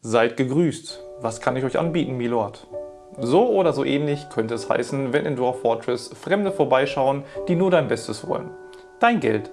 Seid gegrüßt. Was kann ich euch anbieten, Milord? So oder so ähnlich könnte es heißen, wenn in Dwarf Fortress Fremde vorbeischauen, die nur dein Bestes wollen. Dein Geld.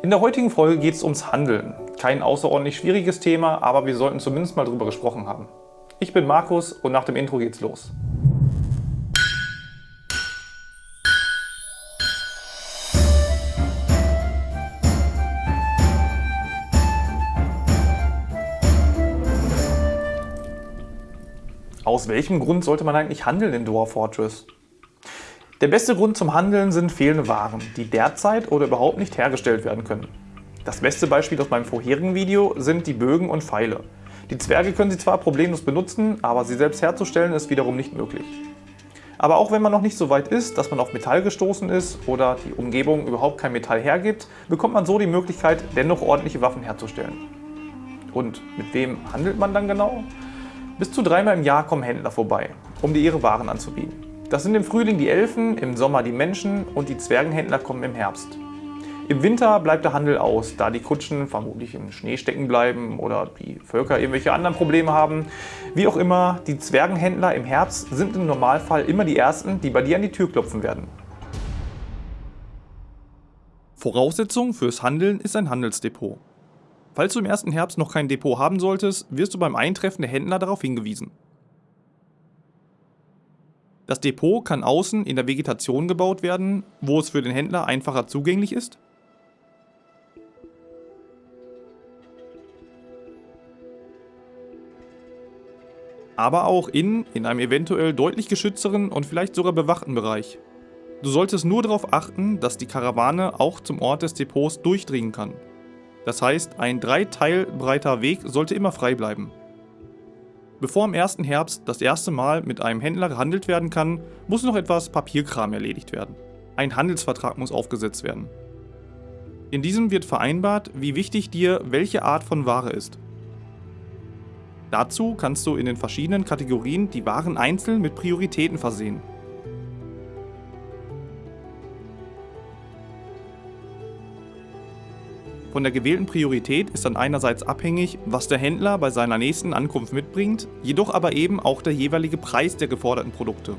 In der heutigen Folge geht es ums Handeln. Kein außerordentlich schwieriges Thema, aber wir sollten zumindest mal drüber gesprochen haben. Ich bin Markus und nach dem Intro geht's los. Aus welchem Grund sollte man eigentlich handeln in Dwarf Fortress? Der beste Grund zum Handeln sind fehlende Waren, die derzeit oder überhaupt nicht hergestellt werden können. Das beste Beispiel aus meinem vorherigen Video sind die Bögen und Pfeile. Die Zwerge können sie zwar problemlos benutzen, aber sie selbst herzustellen ist wiederum nicht möglich. Aber auch wenn man noch nicht so weit ist, dass man auf Metall gestoßen ist oder die Umgebung überhaupt kein Metall hergibt, bekommt man so die Möglichkeit, dennoch ordentliche Waffen herzustellen. Und mit wem handelt man dann genau? Bis zu dreimal im Jahr kommen Händler vorbei, um dir ihre Waren anzubieten. Das sind im Frühling die Elfen, im Sommer die Menschen und die Zwergenhändler kommen im Herbst. Im Winter bleibt der Handel aus, da die Kutschen vermutlich im Schnee stecken bleiben oder die Völker irgendwelche anderen Probleme haben. Wie auch immer, die Zwergenhändler im Herbst sind im Normalfall immer die Ersten, die bei dir an die Tür klopfen werden. Voraussetzung fürs Handeln ist ein Handelsdepot. Falls du im ersten Herbst noch kein Depot haben solltest, wirst du beim Eintreffen der Händler darauf hingewiesen. Das Depot kann außen in der Vegetation gebaut werden, wo es für den Händler einfacher zugänglich ist. Aber auch in, in einem eventuell deutlich geschützteren und vielleicht sogar bewachten Bereich. Du solltest nur darauf achten, dass die Karawane auch zum Ort des Depots durchdringen kann. Das heißt, ein drei Teil breiter Weg sollte immer frei bleiben. Bevor im ersten Herbst das erste Mal mit einem Händler gehandelt werden kann, muss noch etwas Papierkram erledigt werden. Ein Handelsvertrag muss aufgesetzt werden. In diesem wird vereinbart, wie wichtig dir welche Art von Ware ist. Dazu kannst du in den verschiedenen Kategorien die Waren einzeln mit Prioritäten versehen. Von der gewählten Priorität ist dann einerseits abhängig, was der Händler bei seiner nächsten Ankunft mitbringt, jedoch aber eben auch der jeweilige Preis der geforderten Produkte.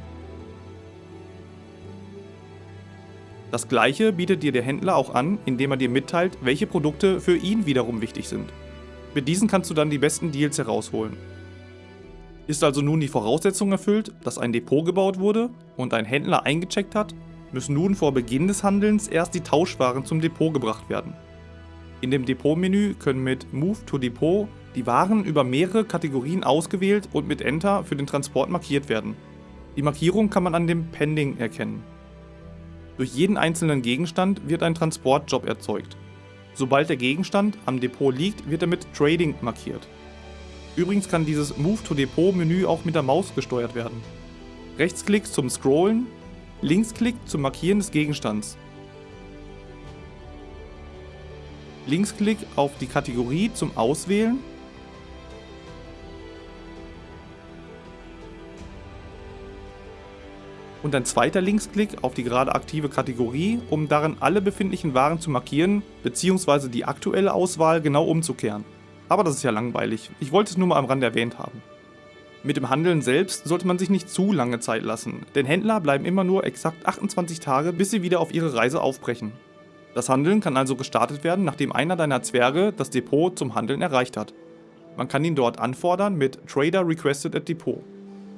Das gleiche bietet dir der Händler auch an, indem er dir mitteilt, welche Produkte für ihn wiederum wichtig sind. Mit diesen kannst du dann die besten Deals herausholen. Ist also nun die Voraussetzung erfüllt, dass ein Depot gebaut wurde und ein Händler eingecheckt hat, müssen nun vor Beginn des Handelns erst die Tauschwaren zum Depot gebracht werden. In dem Depotmenü können mit Move to Depot die Waren über mehrere Kategorien ausgewählt und mit Enter für den Transport markiert werden. Die Markierung kann man an dem Pending erkennen. Durch jeden einzelnen Gegenstand wird ein Transportjob erzeugt. Sobald der Gegenstand am Depot liegt, wird er mit Trading markiert. Übrigens kann dieses Move to Depot Menü auch mit der Maus gesteuert werden. Rechtsklick zum Scrollen, Linksklick zum Markieren des Gegenstands. Linksklick auf die Kategorie zum Auswählen. Und ein zweiter Linksklick auf die gerade aktive Kategorie, um darin alle befindlichen Waren zu markieren, bzw. die aktuelle Auswahl genau umzukehren. Aber das ist ja langweilig, ich wollte es nur mal am Rand erwähnt haben. Mit dem Handeln selbst sollte man sich nicht zu lange Zeit lassen, denn Händler bleiben immer nur exakt 28 Tage, bis sie wieder auf ihre Reise aufbrechen. Das Handeln kann also gestartet werden, nachdem einer deiner Zwerge das Depot zum Handeln erreicht hat. Man kann ihn dort anfordern mit Trader Requested at Depot.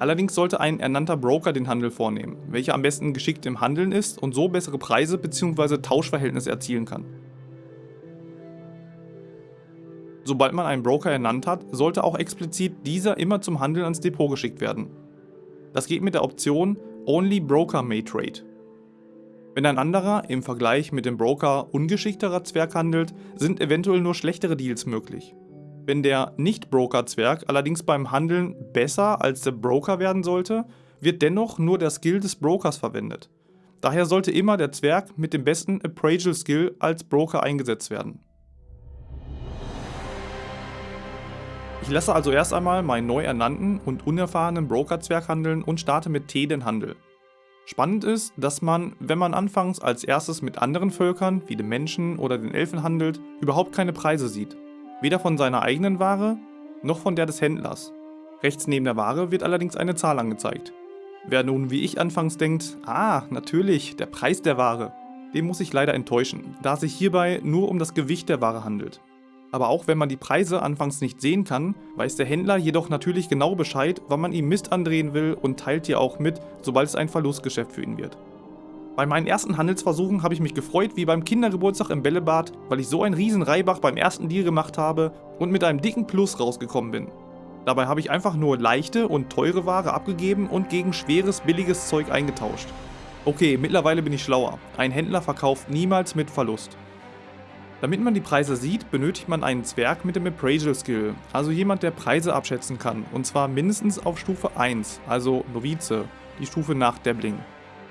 Allerdings sollte ein ernannter Broker den Handel vornehmen, welcher am besten geschickt im Handeln ist und so bessere Preise bzw. Tauschverhältnisse erzielen kann. Sobald man einen Broker ernannt hat, sollte auch explizit dieser immer zum Handeln ans Depot geschickt werden. Das geht mit der Option Only Broker May Trade. Wenn ein anderer im Vergleich mit dem Broker ungeschickterer Zwerg handelt, sind eventuell nur schlechtere Deals möglich. Wenn der Nicht-Broker-Zwerg allerdings beim Handeln besser als der Broker werden sollte, wird dennoch nur der Skill des Brokers verwendet. Daher sollte immer der Zwerg mit dem besten Appraisal Skill als Broker eingesetzt werden. Ich lasse also erst einmal meinen neu ernannten und unerfahrenen Broker-Zwerg handeln und starte mit T den Handel. Spannend ist, dass man, wenn man anfangs als erstes mit anderen Völkern, wie den Menschen oder den Elfen handelt, überhaupt keine Preise sieht. Weder von seiner eigenen Ware, noch von der des Händlers. Rechts neben der Ware wird allerdings eine Zahl angezeigt. Wer nun wie ich anfangs denkt, ah, natürlich, der Preis der Ware, dem muss ich leider enttäuschen, da es sich hierbei nur um das Gewicht der Ware handelt. Aber auch wenn man die Preise anfangs nicht sehen kann, weiß der Händler jedoch natürlich genau Bescheid, wann man ihm Mist andrehen will und teilt dir auch mit, sobald es ein Verlustgeschäft für ihn wird. Bei meinen ersten Handelsversuchen habe ich mich gefreut wie beim Kindergeburtstag im Bällebad, weil ich so einen riesen Reibach beim ersten Deal gemacht habe und mit einem dicken Plus rausgekommen bin. Dabei habe ich einfach nur leichte und teure Ware abgegeben und gegen schweres, billiges Zeug eingetauscht. Okay, mittlerweile bin ich schlauer. Ein Händler verkauft niemals mit Verlust. Damit man die Preise sieht, benötigt man einen Zwerg mit dem Appraisal Skill, also jemand, der Preise abschätzen kann, und zwar mindestens auf Stufe 1, also Novize, die Stufe nach Dabbling.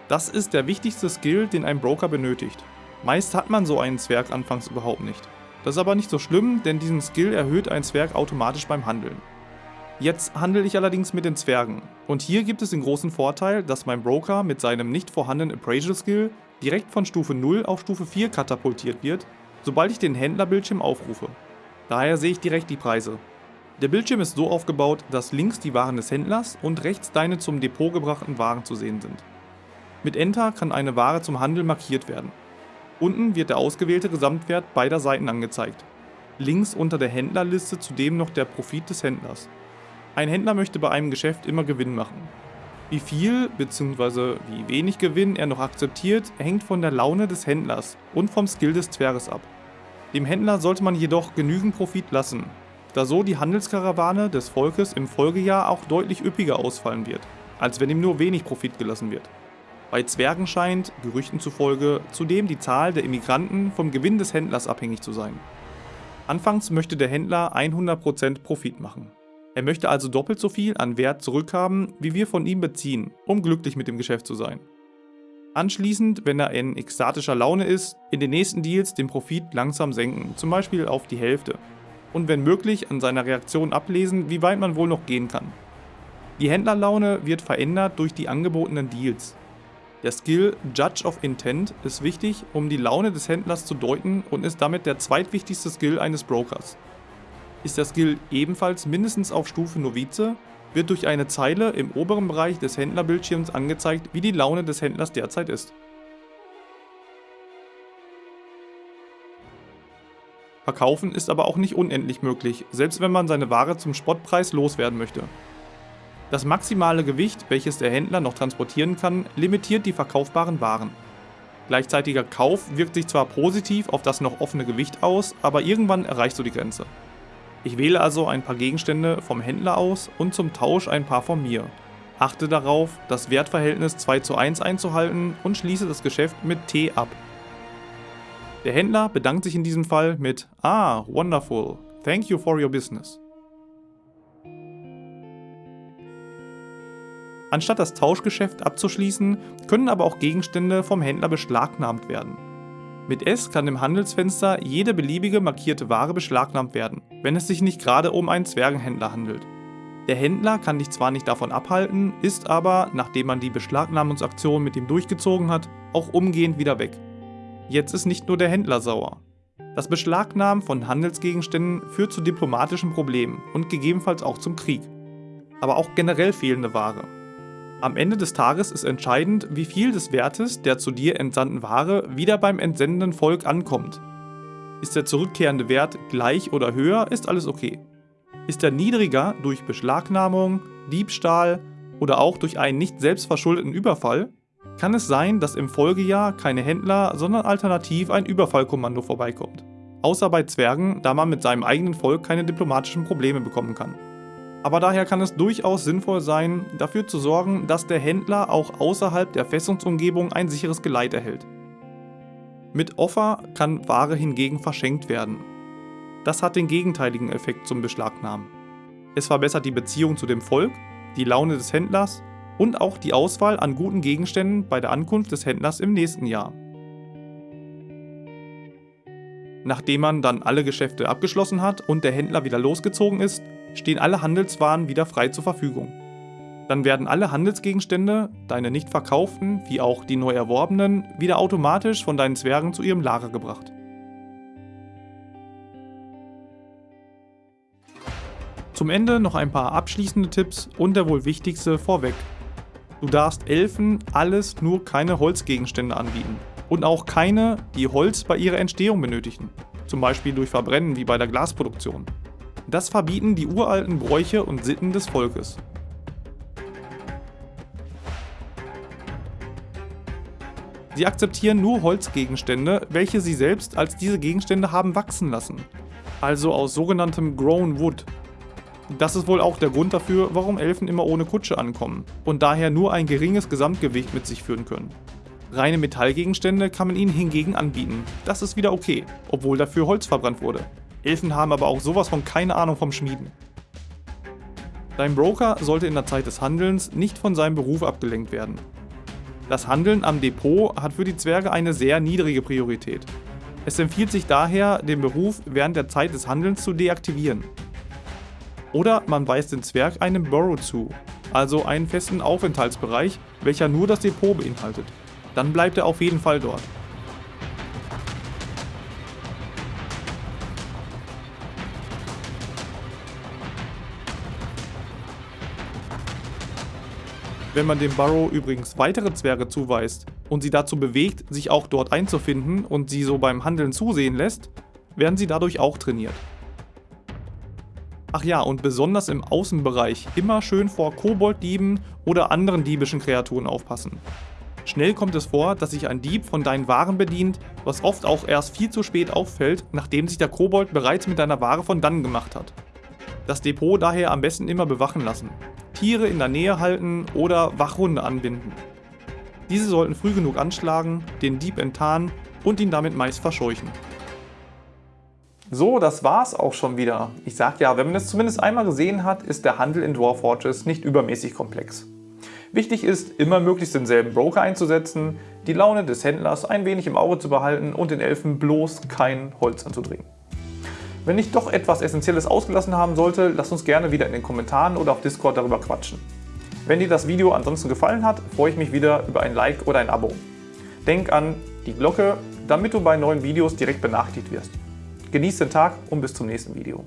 Das ist der wichtigste Skill, den ein Broker benötigt. Meist hat man so einen Zwerg anfangs überhaupt nicht. Das ist aber nicht so schlimm, denn diesen Skill erhöht ein Zwerg automatisch beim Handeln. Jetzt handle ich allerdings mit den Zwergen. Und hier gibt es den großen Vorteil, dass mein Broker mit seinem nicht vorhandenen Appraisal Skill direkt von Stufe 0 auf Stufe 4 katapultiert wird, sobald ich den Händlerbildschirm aufrufe. Daher sehe ich direkt die Preise. Der Bildschirm ist so aufgebaut, dass links die Waren des Händlers und rechts deine zum Depot gebrachten Waren zu sehen sind. Mit Enter kann eine Ware zum Handel markiert werden. Unten wird der ausgewählte Gesamtwert beider Seiten angezeigt. Links unter der Händlerliste zudem noch der Profit des Händlers. Ein Händler möchte bei einem Geschäft immer Gewinn machen. Wie viel bzw. wie wenig Gewinn er noch akzeptiert, hängt von der Laune des Händlers und vom Skill des Zwerges ab. Dem Händler sollte man jedoch genügend Profit lassen, da so die Handelskarawane des Volkes im Folgejahr auch deutlich üppiger ausfallen wird, als wenn ihm nur wenig Profit gelassen wird. Bei Zwergen scheint, Gerüchten zufolge, zudem die Zahl der Immigranten vom Gewinn des Händlers abhängig zu sein. Anfangs möchte der Händler 100% Profit machen. Er möchte also doppelt so viel an Wert zurückhaben, wie wir von ihm beziehen, um glücklich mit dem Geschäft zu sein. Anschließend, wenn er in ekstatischer Laune ist, in den nächsten Deals den Profit langsam senken, zum Beispiel auf die Hälfte. Und wenn möglich an seiner Reaktion ablesen, wie weit man wohl noch gehen kann. Die Händlerlaune wird verändert durch die angebotenen Deals. Der Skill Judge of Intent ist wichtig, um die Laune des Händlers zu deuten und ist damit der zweitwichtigste Skill eines Brokers. Ist der Skill ebenfalls mindestens auf Stufe Novize, wird durch eine Zeile im oberen Bereich des Händlerbildschirms angezeigt, wie die Laune des Händlers derzeit ist. Verkaufen ist aber auch nicht unendlich möglich, selbst wenn man seine Ware zum Spottpreis loswerden möchte. Das maximale Gewicht, welches der Händler noch transportieren kann, limitiert die verkaufbaren Waren. Gleichzeitiger Kauf wirkt sich zwar positiv auf das noch offene Gewicht aus, aber irgendwann erreichst du die Grenze. Ich wähle also ein paar Gegenstände vom Händler aus und zum Tausch ein paar von mir. Achte darauf, das Wertverhältnis 2 zu 1 einzuhalten und schließe das Geschäft mit T ab. Der Händler bedankt sich in diesem Fall mit Ah, wonderful, thank you for your business. Anstatt das Tauschgeschäft abzuschließen, können aber auch Gegenstände vom Händler beschlagnahmt werden. Mit S kann im Handelsfenster jede beliebige markierte Ware beschlagnahmt werden, wenn es sich nicht gerade um einen Zwergenhändler handelt. Der Händler kann dich zwar nicht davon abhalten, ist aber, nachdem man die Beschlagnahmungsaktion mit ihm durchgezogen hat, auch umgehend wieder weg. Jetzt ist nicht nur der Händler sauer. Das Beschlagnahmen von Handelsgegenständen führt zu diplomatischen Problemen und gegebenenfalls auch zum Krieg. Aber auch generell fehlende Ware. Am Ende des Tages ist entscheidend, wie viel des Wertes der zu dir entsandten Ware wieder beim entsendenden Volk ankommt. Ist der zurückkehrende Wert gleich oder höher, ist alles okay. Ist er niedriger durch Beschlagnahmung, Diebstahl oder auch durch einen nicht selbstverschuldeten Überfall, kann es sein, dass im Folgejahr keine Händler, sondern alternativ ein Überfallkommando vorbeikommt. Außer bei Zwergen, da man mit seinem eigenen Volk keine diplomatischen Probleme bekommen kann. Aber daher kann es durchaus sinnvoll sein, dafür zu sorgen, dass der Händler auch außerhalb der Festungsumgebung ein sicheres Geleit erhält. Mit Offer kann Ware hingegen verschenkt werden. Das hat den gegenteiligen Effekt zum Beschlagnahmen. Es verbessert die Beziehung zu dem Volk, die Laune des Händlers und auch die Auswahl an guten Gegenständen bei der Ankunft des Händlers im nächsten Jahr. Nachdem man dann alle Geschäfte abgeschlossen hat und der Händler wieder losgezogen ist, stehen alle Handelswaren wieder frei zur Verfügung. Dann werden alle Handelsgegenstände, deine nicht verkauften wie auch die neu erworbenen, wieder automatisch von deinen Zwergen zu ihrem Lager gebracht. Zum Ende noch ein paar abschließende Tipps und der wohl wichtigste vorweg. Du darfst Elfen alles nur keine Holzgegenstände anbieten. Und auch keine, die Holz bei ihrer Entstehung benötigen. Zum Beispiel durch Verbrennen wie bei der Glasproduktion. Das verbieten die uralten Bräuche und Sitten des Volkes. Sie akzeptieren nur Holzgegenstände, welche sie selbst als diese Gegenstände haben wachsen lassen. Also aus sogenanntem Grown Wood, das ist wohl auch der Grund dafür, warum Elfen immer ohne Kutsche ankommen und daher nur ein geringes Gesamtgewicht mit sich führen können. Reine Metallgegenstände kann man ihnen hingegen anbieten, das ist wieder okay, obwohl dafür Holz verbrannt wurde. Elfen haben aber auch sowas von keine Ahnung vom Schmieden. Dein Broker sollte in der Zeit des Handelns nicht von seinem Beruf abgelenkt werden. Das Handeln am Depot hat für die Zwerge eine sehr niedrige Priorität. Es empfiehlt sich daher, den Beruf während der Zeit des Handelns zu deaktivieren. Oder man weist den Zwerg einem Burrow zu, also einen festen Aufenthaltsbereich, welcher nur das Depot beinhaltet. Dann bleibt er auf jeden Fall dort. Wenn man dem Burrow übrigens weitere Zwerge zuweist und sie dazu bewegt, sich auch dort einzufinden und sie so beim Handeln zusehen lässt, werden sie dadurch auch trainiert. Ach ja, und besonders im Außenbereich immer schön vor Kobolddieben oder anderen diebischen Kreaturen aufpassen. Schnell kommt es vor, dass sich ein Dieb von deinen Waren bedient, was oft auch erst viel zu spät auffällt, nachdem sich der Kobold bereits mit deiner Ware von dann gemacht hat. Das Depot daher am besten immer bewachen lassen, Tiere in der Nähe halten oder Wachhunde anbinden. Diese sollten früh genug anschlagen, den Dieb enttarnen und ihn damit meist verscheuchen. So, das war's auch schon wieder. Ich sag ja, wenn man es zumindest einmal gesehen hat, ist der Handel in Dwarf Fortress nicht übermäßig komplex. Wichtig ist, immer möglichst denselben Broker einzusetzen, die Laune des Händlers ein wenig im Auge zu behalten und den Elfen bloß kein Holz anzudringen. Wenn ich doch etwas Essentielles ausgelassen haben sollte, lasst uns gerne wieder in den Kommentaren oder auf Discord darüber quatschen. Wenn dir das Video ansonsten gefallen hat, freue ich mich wieder über ein Like oder ein Abo. Denk an die Glocke, damit du bei neuen Videos direkt benachrichtigt wirst. Genießt den Tag und bis zum nächsten Video.